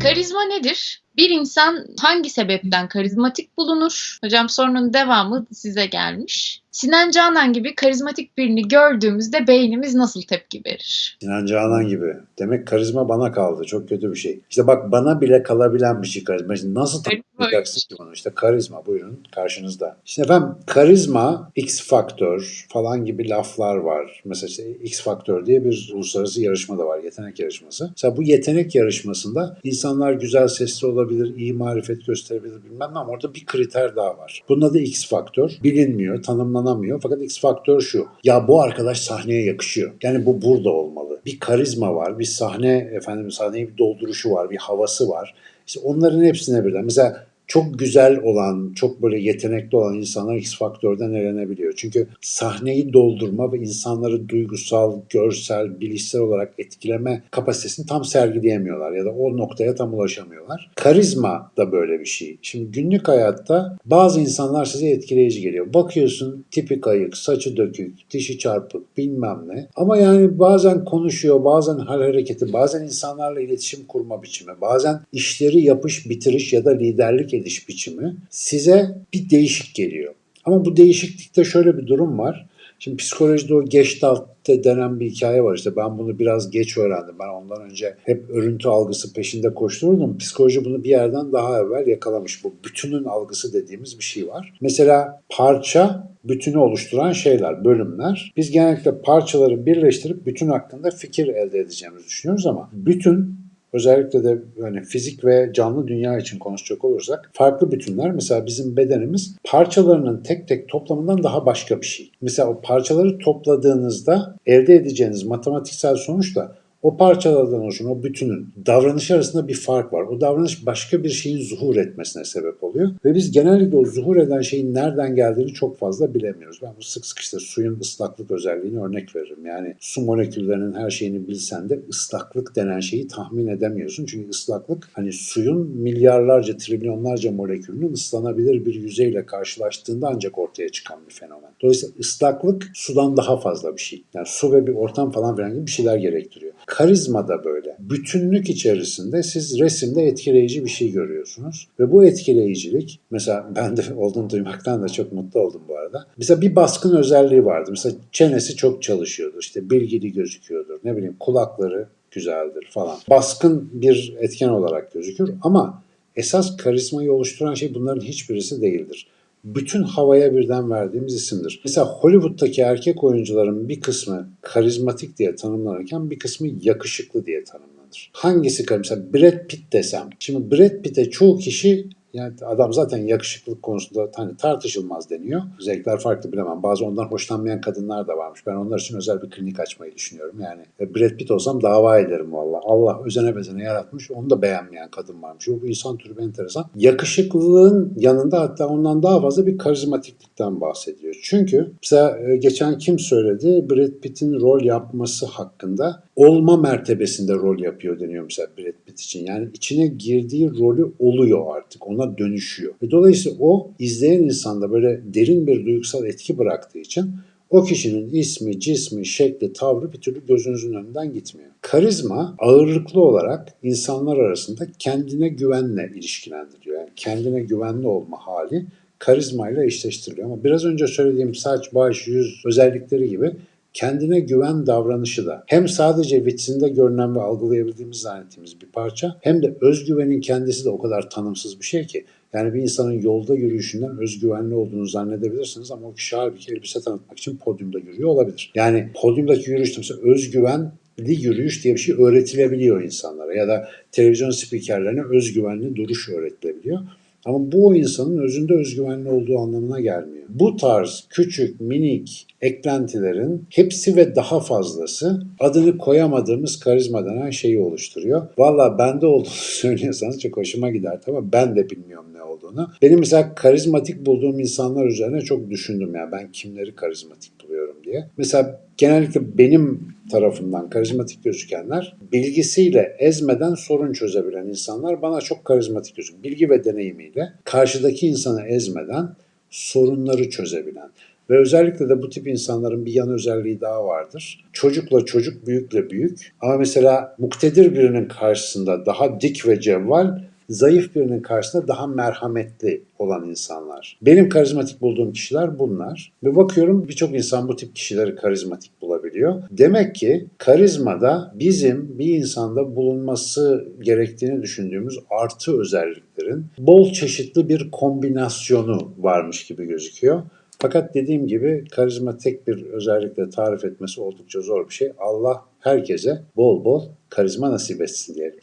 Karizma nedir? Bir insan hangi sebepten karizmatik bulunur? Hocam sorunun devamı size gelmiş. Sinan Canan gibi karizmatik birini gördüğümüzde beynimiz nasıl tepki verir? Sinan Canan gibi. Demek karizma bana kaldı. Çok kötü bir şey. İşte bak bana bile kalabilen bir şey karizma. Şimdi nasıl tanımlayacaksın ki bunu? İşte karizma buyurun karşınızda. İşte efendim karizma, X faktör falan gibi laflar var. Mesela işte X faktör diye bir uluslararası yarışma da var. Yetenek yarışması. Mesela bu yetenek yarışmasında insanlar güzel sesli olabilir, iyi marifet gösterebilir bilmem ne ama orada bir kriter daha var. Bunun adı X faktör. Bilinmiyor, tanımlanamıyor. Fakat X faktör şu. Ya bu arkadaş sahneye yakışıyor. Yani bu burada olmalı. Bir karizma var, bir sahne efendim sahneyi bir dolduruşu var, bir havası var. İşte onların hepsine birden. Mesela çok güzel olan, çok böyle yetenekli olan insanlar X faktörden elenebiliyor. Çünkü sahneyi doldurma ve insanları duygusal, görsel, bilişsel olarak etkileme kapasitesini tam sergileyemiyorlar ya da o noktaya tam ulaşamıyorlar. Karizma da böyle bir şey. Şimdi günlük hayatta bazı insanlar size etkileyici geliyor. Bakıyorsun tipi kayık, saçı dökük, dişi çarpık bilmem ne. Ama yani bazen konuşuyor, bazen hal hareketi, bazen insanlarla iletişim kurma biçimi, bazen işleri yapış bitiriş ya da liderlik ediş biçimi size bir değişik geliyor. Ama bu değişiklikte şöyle bir durum var. Şimdi psikolojide o Gestalt denen bir hikaye var işte ben bunu biraz geç öğrendim. Ben ondan önce hep örüntü algısı peşinde koştururdum. Psikoloji bunu bir yerden daha evvel yakalamış. Bu bütünün algısı dediğimiz bir şey var. Mesela parça bütünü oluşturan şeyler, bölümler. Biz genellikle parçaları birleştirip bütün hakkında fikir elde edeceğimizi düşünüyoruz ama bütün Özellikle de yani fizik ve canlı dünya için konuşacak olursak farklı bütünler mesela bizim bedenimiz parçalarının tek tek toplamından daha başka bir şey. Mesela o parçaları topladığınızda elde edeceğiniz matematiksel sonuç da o parçalardan oluşan o bütünün davranışı arasında bir fark var. O davranış başka bir şeyin zuhur etmesine sebep oluyor. Ve biz genellikle o zuhur eden şeyin nereden geldiğini çok fazla bilemiyoruz. Ben bu sık sık işte suyun ıslaklık özelliğini örnek veririm. Yani su moleküllerinin her şeyini bilsen de ıslaklık denen şeyi tahmin edemiyorsun. Çünkü ıslaklık hani suyun milyarlarca, trilyonlarca molekülünün ıslanabilir bir yüzeyle karşılaştığında ancak ortaya çıkan bir fenomen. Dolayısıyla ıslaklık sudan daha fazla bir şey. Yani su ve bir ortam falan filan gibi bir şeyler gerektiriyor. Karizma da böyle. Bütünlük içerisinde siz resimde etkileyici bir şey görüyorsunuz. Ve bu etkileyicilik, mesela ben de olduğunu duymaktan da çok mutlu oldum bu arada. Mesela bir baskın özelliği vardı. Mesela çenesi çok çalışıyordur, işte bilgili gözüküyordur, ne bileyim kulakları güzeldir falan. Baskın bir etken olarak gözükür ama esas karizmayı oluşturan şey bunların hiçbirisi değildir bütün havaya birden verdiğimiz isimdir. Mesela Hollywood'daki erkek oyuncuların bir kısmı karizmatik diye tanımlanırken bir kısmı yakışıklı diye tanımlanır. Hangisi mesela Brad Pitt desem. Şimdi Brad Pitt'e çoğu kişi yani adam zaten yakışıklık konusunda hani tartışılmaz deniyor. Zevkler farklı bilemem. Bazı ondan hoşlanmayan kadınlar da varmış. Ben onlar için özel bir klinik açmayı düşünüyorum. Yani e, Brad Pitt olsam dava ederim valla. Allah özene bezene yaratmış. Onu da beğenmeyen kadın varmış. Bu insan türü enteresan. Yakışıklılığın yanında hatta ondan daha fazla bir karizmatiklikten bahsediyor. Çünkü mesela e, geçen kim söyledi? Brad Pitt'in rol yapması hakkında olma mertebesinde rol yapıyor deniyor mesela Brad Pitt için. Yani içine girdiği rolü oluyor artık. Ona dönüşüyor. Ve dolayısıyla o izleyen insanda böyle derin bir duygusal etki bıraktığı için o kişinin ismi, cismi, şekli, tavrı bir türlü gözünüzün önünden gitmiyor. Karizma ağırlıklı olarak insanlar arasında kendine güvenle ilişkilendiriyor. Yani kendine güvenli olma hali karizmayla eşleştiriliyor. Ama biraz önce söylediğim saç, baş, yüz özellikleri gibi kendine güven davranışı da hem sadece vitrinde görünen ve algılayabildiğimiz zannettiğimiz bir parça hem de özgüvenin kendisi de o kadar tanımsız bir şey ki yani bir insanın yolda yürüyüşünden özgüvenli olduğunu zannedebilirsiniz ama o kişi halbuki elbise tanıtmak için podyumda yürüyor olabilir. Yani podyumdaki yürüyüşte mesela özgüven yürüyüş diye bir şey öğretilebiliyor insanlara ya da televizyon spikerlerine özgüvenli duruş öğretilebiliyor. Ama bu o insanın özünde özgüvenli olduğu anlamına gelmiyor. Bu tarz küçük, minik eklentilerin hepsi ve daha fazlası adını koyamadığımız karizma denen şeyi oluşturuyor. Valla bende olduğunu söylüyorsanız çok hoşuma gider ama ben de bilmiyorum ne olduğunu. Benim mesela karizmatik bulduğum insanlar üzerine çok düşündüm ya ben kimleri karizmatik buluyorum diye. Mesela genellikle benim tarafından karizmatik gözükenler bilgisiyle ezmeden sorun çözebilen insanlar bana çok karizmatik gözüküyor. Bilgi ve deneyimiyle karşıdaki insanı ezmeden sorunları çözebilen. Ve özellikle de bu tip insanların bir yan özelliği daha vardır. Çocukla çocuk, büyükle büyük. Ama mesela muktedir birinin karşısında daha dik ve cevval, zayıf birinin karşısında daha merhametli olan insanlar. Benim karizmatik bulduğum kişiler bunlar. Ve bakıyorum birçok insan bu tip kişileri karizmatik bulabiliyor. Demek ki karizmada bizim bir insanda bulunması gerektiğini düşündüğümüz artı özelliklerin bol çeşitli bir kombinasyonu varmış gibi gözüküyor. Fakat dediğim gibi karizma tek bir özellikle tarif etmesi oldukça zor bir şey. Allah herkese bol bol karizma nasip etsin diyelim.